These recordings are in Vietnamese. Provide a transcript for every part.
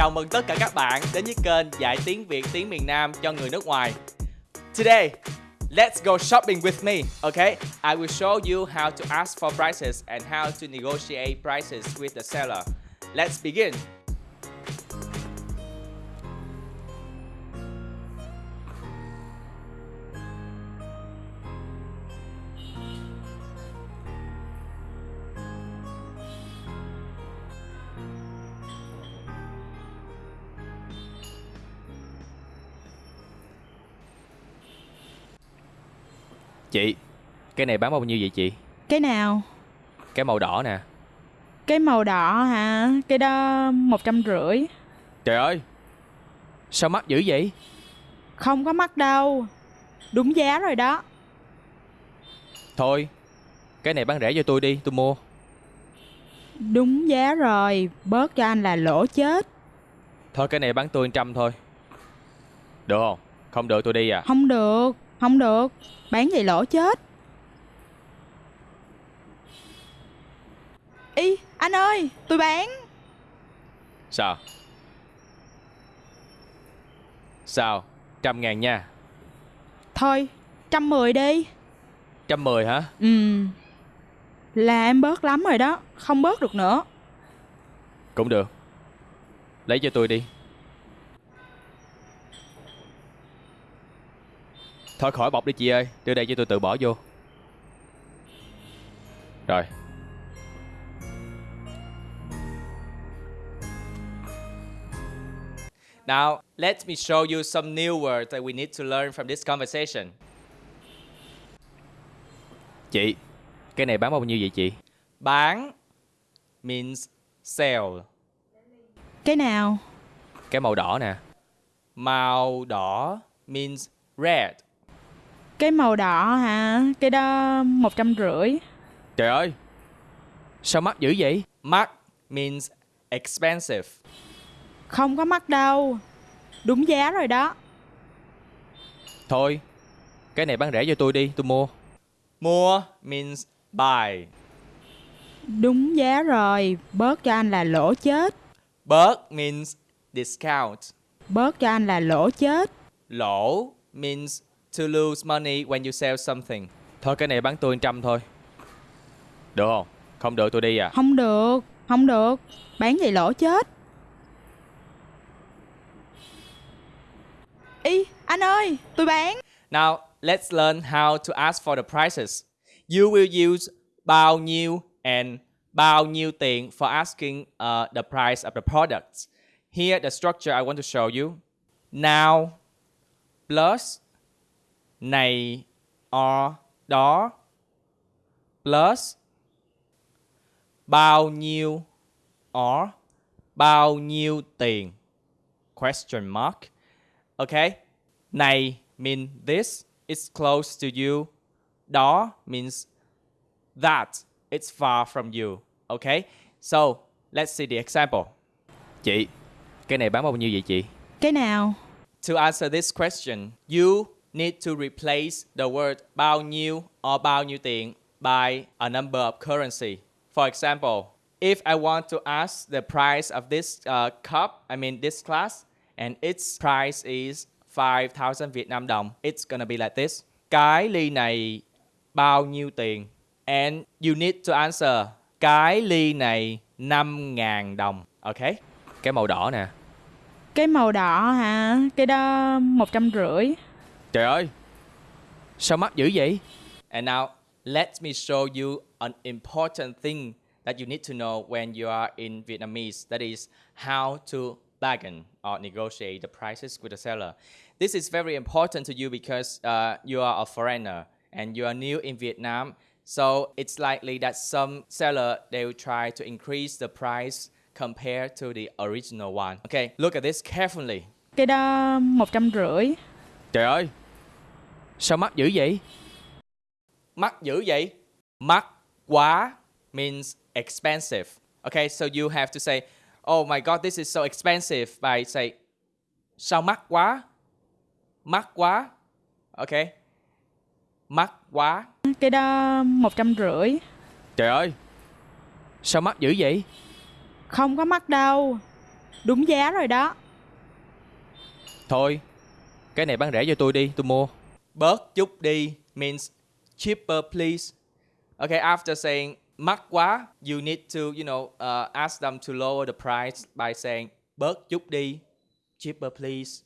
Chào mừng tất cả các bạn đến với kênh dạy tiếng Việt tiếng miền Nam cho người nước ngoài. Today, let's go shopping with me, okay? I will show you how to ask for prices and how to negotiate prices with the seller. Let's begin. Chị, cái này bán bao nhiêu vậy chị? Cái nào? Cái màu đỏ nè. Cái màu đỏ hả? Cái đó một trăm rưỡi. Trời ơi, sao mắc dữ vậy? Không có mắc đâu. Đúng giá rồi đó. Thôi, cái này bán rẻ cho tôi đi, tôi mua. Đúng giá rồi. Bớt cho anh là lỗ chết. Thôi cái này bán tôi trăm thôi. Được không? Không được tôi đi à? Không được. Không được. Bán vậy lỗ chết. Ý, anh ơi, tôi bán. Sao? Sao? Trăm ngàn nha. Thôi, trăm mười đi. Trăm mười hả? Ừ. Là em bớt lắm rồi đó. Không bớt được nữa. Cũng được. Lấy cho tôi đi. Thôi khỏi bọc đi chị ơi, đưa đây cho tôi tự bỏ vô. Rồi. Now, let me show you some new words that we need to learn from this conversation. Chị, cái này bán bao nhiêu vậy chị? Bán means sell. Cái nào? Cái màu đỏ nè. Màu đỏ means red. Cái màu đỏ hả? Cái đó một trăm rưỡi. Trời ơi, sao mắc dữ vậy? Mắc means expensive. Không có mắc đâu. Đúng giá rồi đó. Thôi, cái này bán rẻ cho tôi đi, tôi mua. Mua means buy. Đúng giá rồi. Bớt cho anh là lỗ chết. Bớt means discount. Bớt cho anh là lỗ chết. Lỗ means to lose money when you sell something. Thôi cái này bán tôi trăm thôi. Được không? Không được tôi đi à? Không được. Không được. Bán vậy lỗ chết. Ý, anh ơi, tôi bán. Now, let's learn how to ask for the prices. You will use bao nhiêu and bao nhiêu tiền for asking uh, the price of the products. Here, the structure I want to show you. Now plus này or đó plus bao nhiêu or bao nhiêu tiền? Question mark. Okay này mean this is close to you. Đó means that it's far from you. Okay so let's see the example. Chị, cái này bán bao nhiêu vậy chị? Cái nào? to answer this question you need to replace the word bao nhiêu or bao nhiêu tiền by a number of currency for example if I want to ask the price of this uh, cup I mean this class, and its price is 5,000 Việt Nam đồng it's gonna be like this cái ly này bao nhiêu tiền and you need to answer cái ly này 5.000 đồng okay Cái màu đỏ nè. Cái màu đỏ hả? Cái đó một trăm rưỡi. Trời ơi, sao mắc dữ vậy? And now, let me show you an important thing that you need to know when you are in Vietnamese. That is how to bargain or negotiate the prices with the seller. This is very important to you because uh, you are a foreigner and you are new in Vietnam. So it's likely that some seller they will try to increase the price compared to the original one. Okay, look at this carefully. Cái đó một trăm rưỡi. Trời ơi, sao mắc dữ vậy? Mắc dữ vậy? Mắc quá means expensive. Okay, so you have to say, oh my god, this is so expensive by say, sao mắc quá? Mắc quá. Okay. Mắc quá. Cái đó một trăm rưỡi. Trời ơi, sao mắc dữ vậy? Không có mắc đâu. Đúng giá rồi đó. Thôi, cái này bán rẻ cho tôi đi, tôi mua. Bớt chút đi means cheaper please. Okay, after saying mắc quá, you need to, you know, uh, ask them to lower the price by saying bớt chút đi, cheaper please.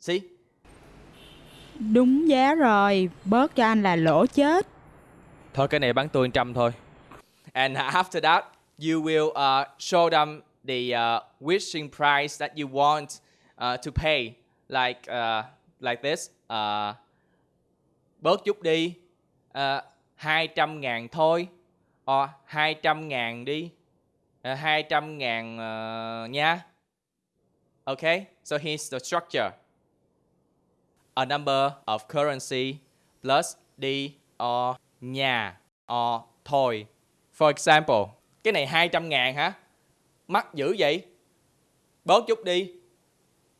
See? Đúng giá rồi, bớt cho anh là lỗ chết. Thôi cái này bán tôi trăm thôi. And after that, you will uh, show them the uh, wishing price that you want uh, to pay, like uh, like this. Uh, bớt chút đi, ờ, à, 200 ngàn thôi, ờ, à, 200 ngàn đi, ờ, à, 200 ngàn uh, nha. Okay, so here's the structure. A number of currency plus đi or nhà or thôi. For example, cái này 200 ngàn hả? Mắc dữ vậy? Bớt chút đi.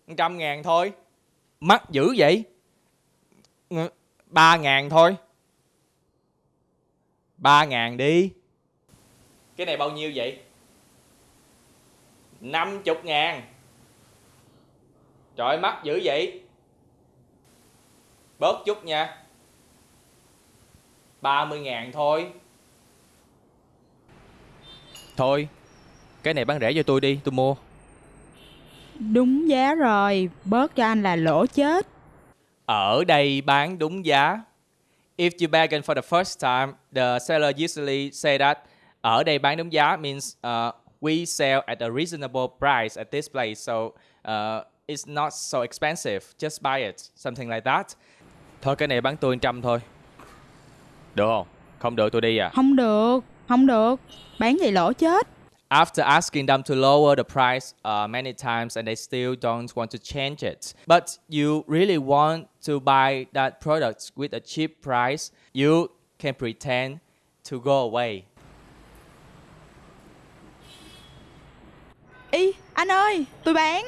100 ngàn thôi. Mắc dữ vậy? Ba ngàn thôi. ba ngàn đi. Cái này bao nhiêu vậy? 50 ngàn. Trời mắt mắc dữ vậy? Bớt chút nha. 30 ngàn thôi. Thôi, cái này bán rẻ cho tôi đi, tôi mua. Đúng giá rồi, bớt cho anh là lỗ chết. Ở đây bán đúng giá. If you bargain for the first time, the seller usually say that ở đây bán đúng giá means uh, we sell at a reasonable price at this place, so uh, it's not so expensive. Just buy it, something like that. Thôi cái này bán tôi trăm thôi. Được không? Không được tôi đi à? Không được, không được. Bán vậy lỗ chết. After asking them to lower the price uh, many times and they still don't want to change it, but you really want to buy that product with a cheap price, you can pretend to go away. Ý, anh ơi, tôi bán.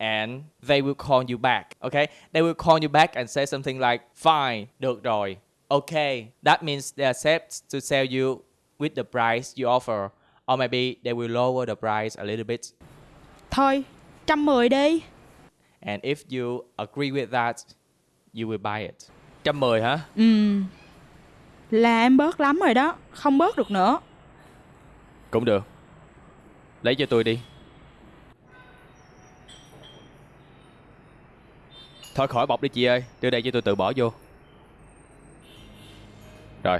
and they will call you back. Okay, they will call you back and say something like, "Fine, được rồi." Okay, that means they accept to sell you with the price you offer, or maybe they will lower the price a little bit. Thôi, trăm mười đi. And if you agree with that, you will buy it. Trăm mười hả? Ừ. Là em bớt lắm rồi đó, không bớt được nữa. Cũng được. Lấy cho tôi đi. Thôi khỏi bọc đi chị ơi, đưa đây cho tôi tự bỏ vô. Rồi.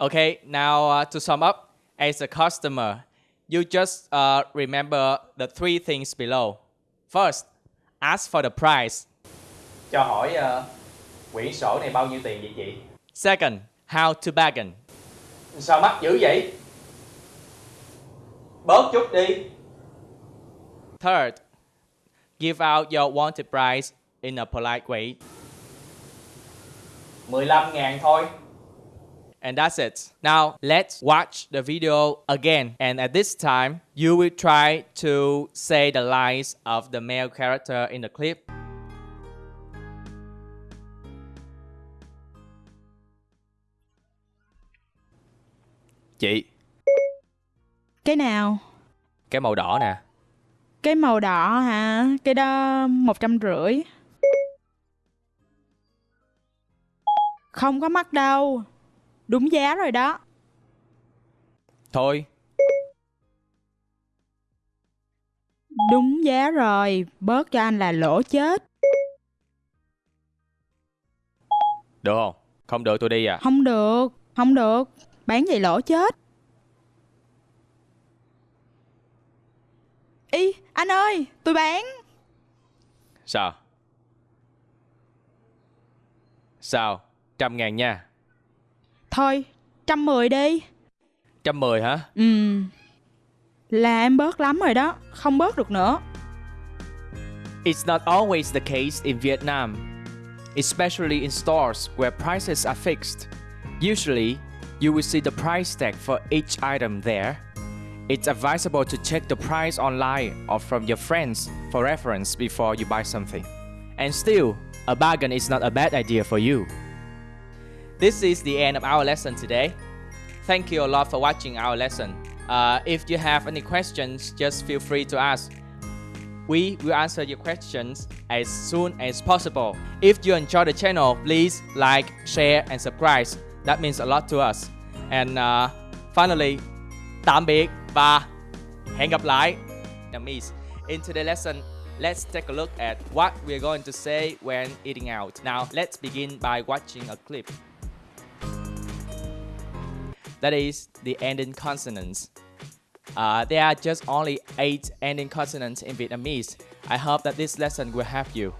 Okay, now uh, to sum up, as a customer, you just uh, remember the three things below. First, ask for the price. Cho hỏi uh, quyển sổ này bao nhiêu tiền vậy chị? Second, how to bargain. Sao mắc dữ vậy? Bớt chút đi. Third, give out your wanted price in a polite way. 15 ngàn thôi. And that's it. Now let's watch the video again. And at this time, you will try to say the lines of the male character in the clip. Chị, Cái nào? cái màu đỏ nè. Cái màu đỏ hả? Cái đó một trăm rưỡi. Không có mắc đâu. Đúng giá rồi đó. Thôi, Đúng giá rồi, bớt cho anh là lỗ chết. được không? Không được tôi đi à? Không được, không được. Bán vậy lỗ chết. Ý, anh ơi, tôi bán. Sao? Sao? Trăm ngàn nha. Thôi, trăm mười đi. Trăm mười hả? Ừ. Là em bớt lắm rồi đó, không bớt được nữa. It's not always the case in Vietnam, especially in stores where prices are fixed. Usually, you will see the price tag for each item there. It's advisable to check the price online or from your friends for reference before you buy something. And still, a bargain is not a bad idea for you. This is the end of our lesson today. thank you a lot for watching our lesson. Uh, if you have any questions, just feel free to ask. We will answer your questions as soon as possible. If you enjoy the channel, please like, share and subscribe. That means a lot to us. And uh, finally, tạm biệt và hẹn gặp lại. Vietnamese. In today's lesson, let's take a look at what we're going to say when eating out. Now, let's begin by watching a clip. That is the ending consonants. Uh, there are just only 8 ending consonants in Vietnamese. I hope that this lesson will help you.